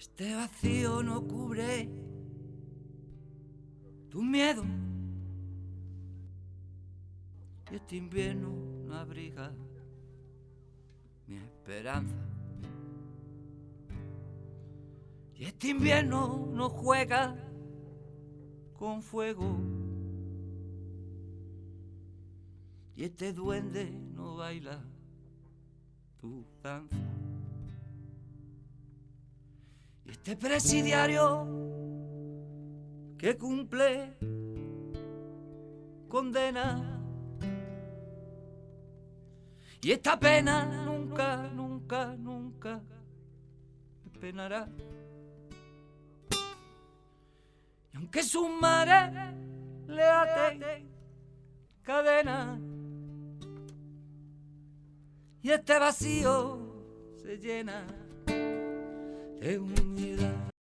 Este vacío no cubre tu miedo. Y este invierno no abriga mi esperanza. Y este invierno no juega con fuego. Y este duende no baila tu danza. Este presidiario que cumple condena. Y esta pena nunca, nunca, nunca penará. Y aunque su madre le ate cadena y este vacío se llena de unidad.